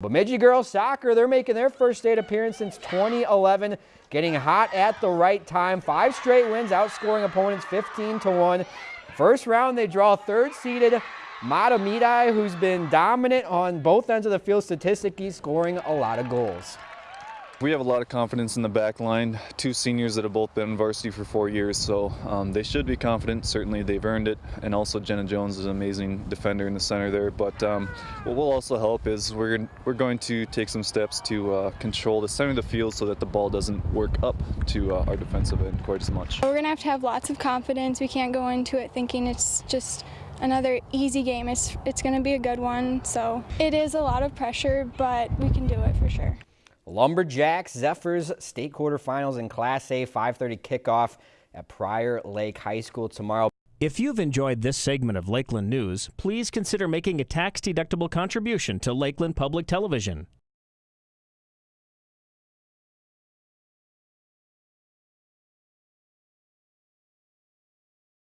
Bemidji girls soccer, they're making their first state appearance since 2011, getting hot at the right time. Five straight wins, outscoring opponents 15 to 1. First round, they draw third seeded Mahtomedi, who's been dominant on both ends of the field statistically, scoring a lot of goals. We have a lot of confidence in the back line. Two seniors that have both been in varsity for four years, so um, they should be confident. Certainly, they've earned it. And also, Jenna Jones is an amazing defender in the center there. But um, what will also help is we're we're going to take some steps to uh, control the center of the field so that the ball doesn't work up to uh, our defensive end quite as much. We're gonna have to have lots of confidence. We can't go into it thinking it's just another easy game. It's it's going to be a good one. So it is a lot of pressure, but we can do it for sure. Lumberjacks Zephyrs state quarterfinals in Class A 5:30 kickoff at Prior Lake High School tomorrow. If you've enjoyed this segment of Lakeland News, please consider making a tax-deductible contribution to Lakeland Public Television.